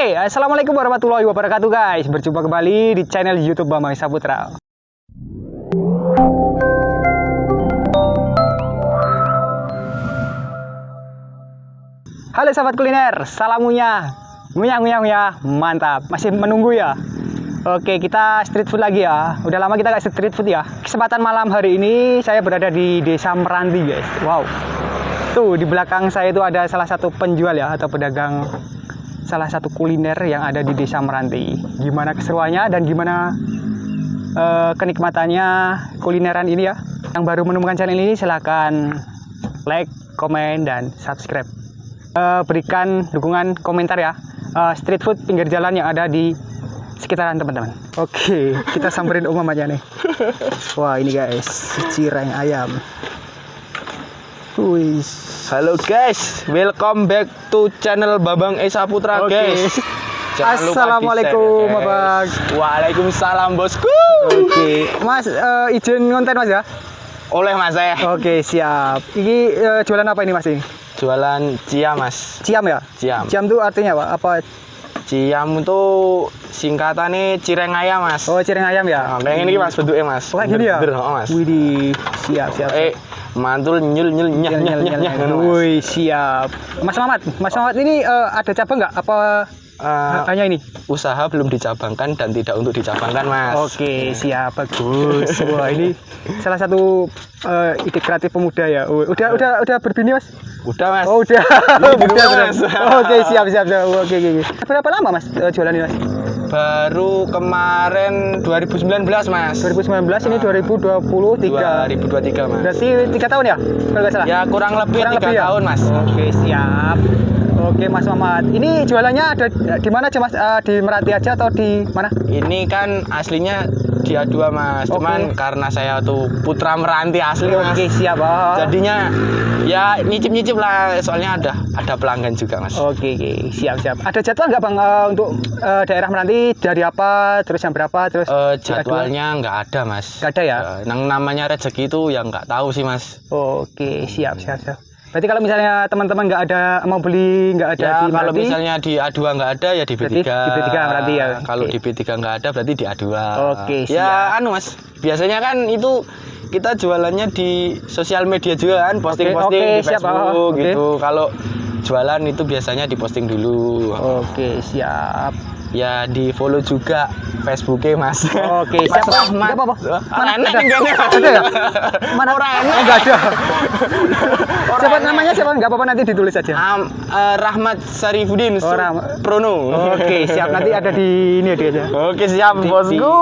assalamualaikum warahmatullahi wabarakatuh guys. Berjumpa kembali di channel YouTube Bambang Saputra. Halo sahabat kuliner, salam ngunyah ngunyah ngunyah, mantap. Masih menunggu ya? Oke, kita street food lagi ya. Udah lama kita nggak street food ya. Kesempatan malam hari ini saya berada di Desa Meranti guys. Wow. Tuh di belakang saya itu ada salah satu penjual ya atau pedagang salah satu kuliner yang ada di Desa Meranti. Gimana keseruannya dan gimana eh, kenikmatannya kulineran ini ya. Yang baru menemukan channel ini silahkan like, komen, dan subscribe. Eh, berikan dukungan komentar ya. Eh, street food pinggir jalan yang ada di sekitaran teman-teman. Oke, kita samperin umum aja nih. Wah ini guys, cireng ayam. Wih, Halo guys, welcome back to channel Babang Esa Putra Oke. guys. Jangan lupa Assalamualaikum, di-share, Babang. guys. Waalaikumsalam bosku. Oke, Mas eh, izin konten Mas ya? Oleh mas saya. Oke, siap. Ini eh, jualan apa ini Mas ini? Jualan cia mas. Ciam ya? Ciam. Ciam itu artinya apa? Apa? Ciam itu singkatannya cireng ayam mas. Oh, cireng ayam ya? Nah, kayak ini mas bentuknya mas. Oh, kayak gini ya? Bener, oh, mas. Widih, siap, siap. Eh, mantul nyul nyul nyah nyah nyah nyah. Wih, siap. Mas Mamat, Mas Mamat ini eh, ada cabang nggak? Apa hanya ini? usaha belum dicabangkan dan tidak untuk dicabangkan mas. Oke, siap, bagus. Wah, ini salah satu eh, ide kreatif pemuda ya. Udah, udah, udah berbini mas? Udah mas. Oh, udah. Udah, udah. Mas. Oke, siap, siap, siap. Oke, oke, oke. Berapa lama mas jualan ini mas? Baru kemarin 2019 mas. 2019 ini 2023. 2023 mas. Berarti tiga tahun ya? Kalau nggak salah. Ya kurang lebih Kurang tiga lebih ya? tahun mas. Oke, siap. Oke, Mas Mamat. Ini jualannya ada di mana aja Mas? Eh, di Meranti aja atau di mana? Ini kan aslinya dia dua mas. Oke. Cuman karena saya tuh putra meranti asli mas. Oke, siap. Oh. Jadinya ya nyicip nyicip lah. Soalnya ada ada pelanggan juga mas. Oke, oke, siap, siap. Ada jadwal nggak Bang eh, untuk eh, daerah Meranti dari apa, terus jam berapa, terus jadwal? jadwalnya nggak ada mas. Nggak ada ya? Eh, yang namanya rezeki itu yang nggak tahu sih mas. Oke, siap, siap, siap. Berarti kalau misalnya teman-teman nggak ada mau beli nggak ada Ya di kalau Meranti, misalnya di A2 nggak ada ya di B3. Berarti di B3 berarti ya? Kalau Oke. di B3 nggak ada berarti di A2. Oke, siap. Ya anu Mas, biasanya kan itu kita jualannya di sosial media juga kan, posting-posting oke, di siap, Facebook ah, oke. gitu. Kalau jualan itu biasanya diposting dulu. Oke, siap. Ya di follow juga Facebooknya Mas. Oke, Mas siap. Nggak Rahmat. apa-apa. Mana Mana? enak enggaknya? Ada ya? Mana? Orang Oh, enak. nggak ada. siapa namanya siapa? Nggak apa-apa nanti ditulis aja. Eh, Rahmat Sarifudin Oh. Prono. Oke, siap. Nanti ada di ini dia aja. Oke siap Di- bosku.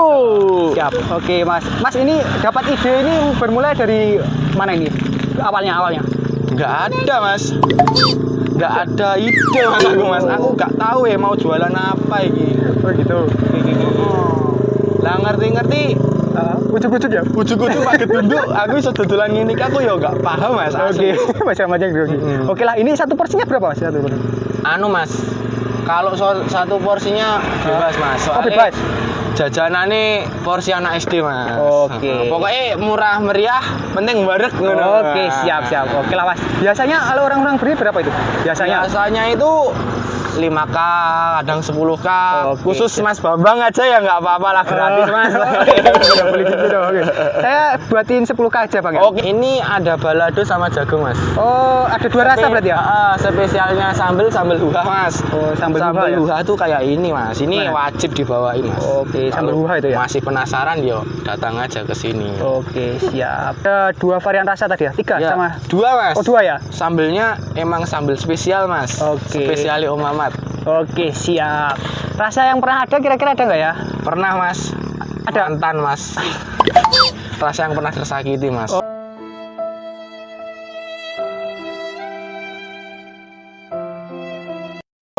Siap. Oke, Mas. Mas ini dapat ide ini bermulai dari mana ini? Awalnya, awalnya. Nggak ada mas. Nggak ada ide mas aku mas. Aku nggak tahu ya mau jualan apa ini. Oh gitu. Lah ngerti-ngerti. Ujuk-ujuk ya? Ujuk-ujuk pakai tunduk. Aku iso dodolan ini aku ya nggak paham mas. Oke, macam-macam gitu. Mm-mm. Oke lah, ini satu porsinya berapa mas? Satu porsi. Anu mas. Kalau so- satu porsinya bebas mas. Oh, Soalnya bebas. Jajanannya porsi anak SD mas. Oke. Pokoknya murah meriah, penting barek. Oke, siap, siap. Oke lah mas. Biasanya kalau orang-orang beli berapa itu? Biasanya. Biasanya itu 5K, kadang 10K. Oke, Khusus. Mas Bambang aja ya nggak apa-apa lah gratis Mas. Udah beli gitu dong. Saya buatin 10 k aja bang ya. Oke, ini ada balado sama jagung Mas. Oh, ada dua rasa berarti ya? Ah, spesialnya sambel sambel huha Mas. Oh, sambal huha ya? huha tuh kayak ini Mas. Ini Gimana? wajib dibawain Mas. Oke, sambal Kalau huha itu ya? Masih penasaran yo, datang aja ke sini. Oke, siap. Ada dua varian rasa tadi ya? Tiga Ya, sama? dua Mas. Oh, dua ya? Sambelnya emang sambel spesial Mas. Oke. Spesial Om Mamat. Oke, siap. Rasa yang pernah ada kira-kira ada nggak ya? Pernah Mas. Ada? Mantan Mas. Rasa yang pernah tersakiti Mas. Oh.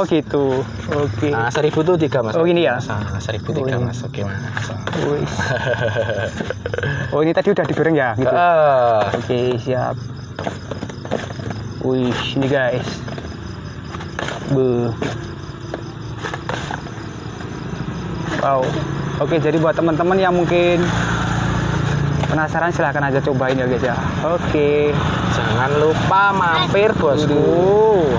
Oh gitu. Oke. Nah, seribu tuh tiga mas. Oh, ini ya? Nah, seribu tiga Oh, mas. Oke mas. Wih. Oh ini tadi udah digoreng ya? Gitu. Eh, Oke, siap. Wih, ini guys. Be. Wow. Oke, jadi buat teman-teman yang mungkin penasaran silahkan aja cobain ya guys ya. Oke. jangan lupa mampir bosku.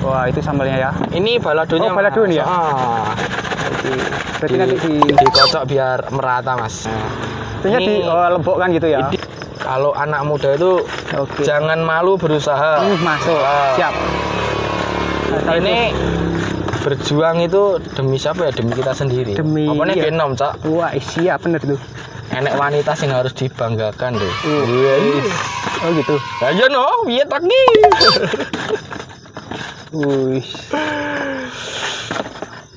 Wah, itu sambalnya ya. Ini baladonya. Oh, nih ya? Ah. Berarti Di- nanti di dikocok biar merata, Mas. itunya di Ini- oh, lembokkan gitu ya. Kalau anak muda itu Oke. jangan malu berusaha. Hmm, masuk. Ah. Siap. Nah, ini berjuang itu demi siapa ya? Demi kita sendiri. Demi- Apa nih iya. genom, Cak? Wah, siap bener tuh. Enek wanita yang harus dibanggakan deh. Uh. Iya. iya. Oh gitu. Ayo no, piye tak nih? Wih.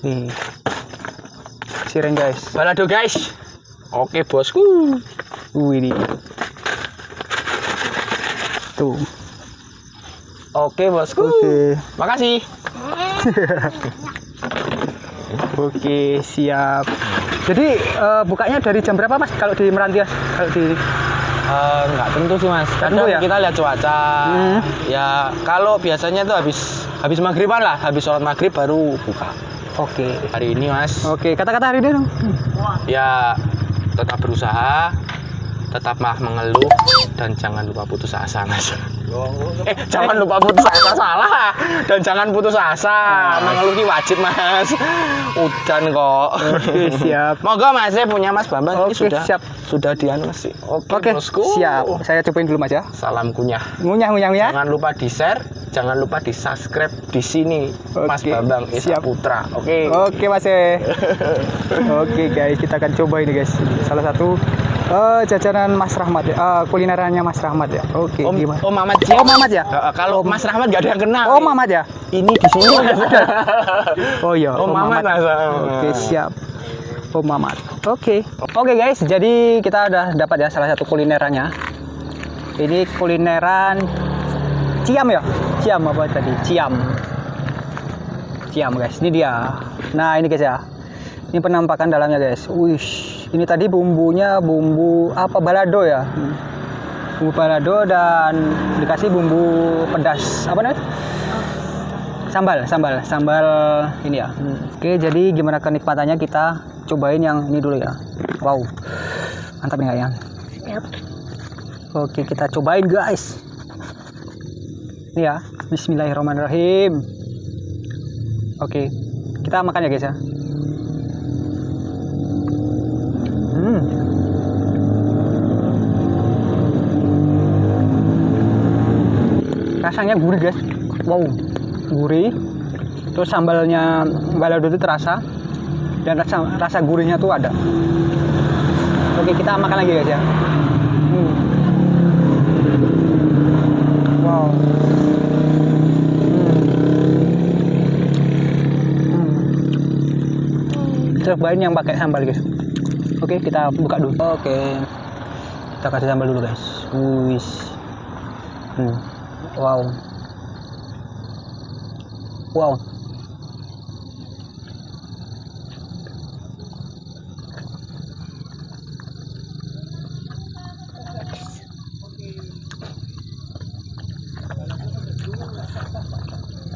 Nih. Siren guys. Balado guys. Oke bosku. Wih ini. Tuh. Oke bosku. Oke. Makasih. Oke, siap. Jadi eh, bukanya dari jam berapa Mas kalau di Meranti? Kalau di Eh, nggak tentu sih mas. Kadang tentu ya? kita lihat cuaca. Hmm. Ya kalau biasanya tuh habis habis maghriban lah, habis sholat maghrib baru buka. Oke. Hari ini mas, Oke, kata-kata hari ini dong. ya tetap berusaha, tetap mah mengeluh dan jangan lupa putus asa mas. Eh jangan lupa putus asa salah dan jangan putus asa. Mengeluh ini wajib mas. Udan kok. Oke, siap. Moga mas saya punya mas Bambang ini Oke, sudah siap. sudah dianu mas sih. Oke, Oke, bosku. siap. Saya cobain dulu Mas ya. Salam kunyah. Ngunyah ngunyah ngunyah. Jangan lupa di share, jangan lupa di subscribe di sini Mas Oke, Bambang Esa siap. Putra. Oke. Oke Mas eh. Oke guys, kita akan coba ini guys. Salah satu eh, jajanan Mas Rahmat ya. Eh, kulinerannya Mas Rahmat ya. Oke, Om, gimana? Om Mamat. Oh, Mamat ya? Eh, kalau Mas Rahmat gak ada yang kenal. Oh, Mamat ya? Ini di sini. Oh iya, Om Mamat, Mas. Oke, siap. Om Mamat. Oke. Oke guys, jadi kita udah dapat ya salah satu kulinerannya. Ini kulineran Ciam ya? Ciam apa tadi? Ciam. Ciam guys, ini dia. Nah, ini guys ya. Ini penampakan dalamnya guys. Wih, ini tadi bumbunya bumbu apa? Balado ya? Bumbu balado dan dikasih bumbu pedas. Apa namanya? sambal sambal sambal ini ya. Oke jadi gimana kenikmatannya? Kita cobain yang ini dulu ya. Wow mantap nih ya oke kita cobain guys. Ini ya Bismillahirrahmanirrahim. Oke kita makan ya guys ya rasanya gurih guys. Wow. Gurih. Terus sambalnya balado itu terasa. Dan rasa rasa gurihnya tuh ada. Oke kita makan lagi guys ya. Hmm. wow. Hmm. Hmm. cobain yang pakai sambal guys. Oke kita buka dulu. Oke. Kita kasih sambal dulu guys. Wis hmm. Wow Wow.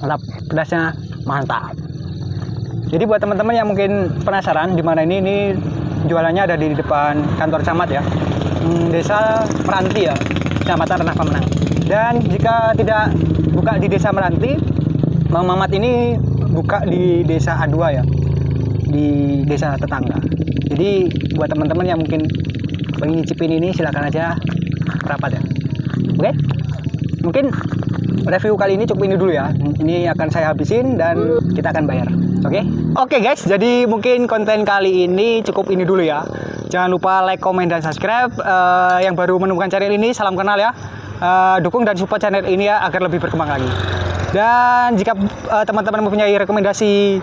Mantap, pedasnya mantap. Jadi buat teman-teman yang mungkin penasaran di mana ini, ini jualannya ada di depan kantor camat ya, Hmm, desa Meranti ya, kecamatan Renah Pemenang. Dan jika tidak buka di desa Meranti, Mang Mamat ini buka di desa A2 ya, di desa tetangga. Jadi buat teman-teman yang mungkin pengen nyicipin ini silakan aja rapat ya. Oke? Mungkin review kali ini cukup ini dulu ya. Ini akan saya habisin dan kita akan bayar. Oke? Oke guys, jadi mungkin konten kali ini cukup ini dulu ya. Jangan lupa like, komen, dan subscribe. Eh, yang baru menemukan channel ini, salam kenal ya. Eh, dukung dan support channel ini ya agar lebih berkembang lagi. Dan jika eh, teman-teman mempunyai rekomendasi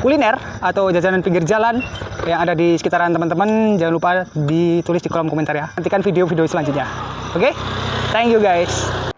kuliner atau jajanan pinggir jalan yang ada di sekitaran teman-teman, jangan lupa ditulis di kolom komentar ya. Nantikan video-video selanjutnya. Oke? Thank you guys.